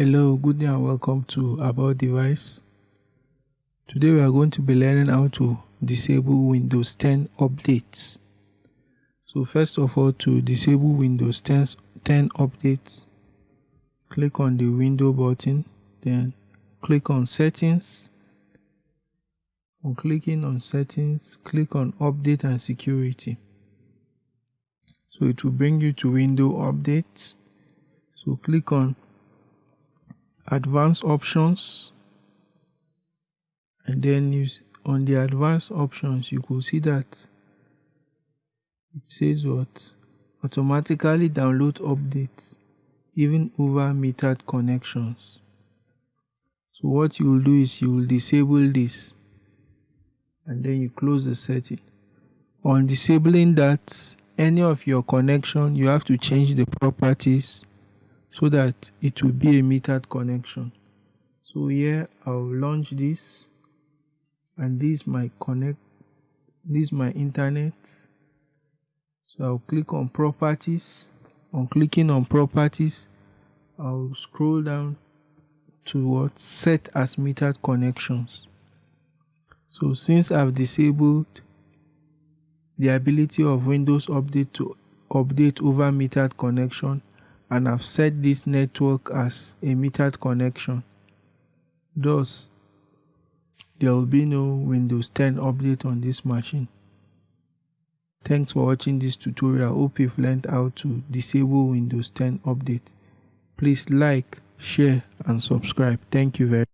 Hello, good day and welcome to About Device. Today we are going to be learning how to disable Windows 10 updates. So first of all, to disable Windows 10, 10 updates, click on the window button, then click on settings. On clicking on settings, click on update and security. So it will bring you to window updates. So click on advanced options and then you on the advanced options you could see that it says what? Automatically download updates even over metered connections. So what you will do is you will disable this and then you close the setting. On disabling that any of your connection you have to change the properties so that it will be a metered connection. So here I'll launch this and this my connect this my internet. So I'll click on properties. On clicking on properties I'll scroll down to what set as metered connections. So since I've disabled the ability of Windows Update to update over metered connection and I've set this network as a metered connection. Thus, there will be no Windows 10 update on this machine. Thanks for watching this tutorial. Hope you've learned how to disable Windows 10 update. Please like, share and subscribe. Thank you very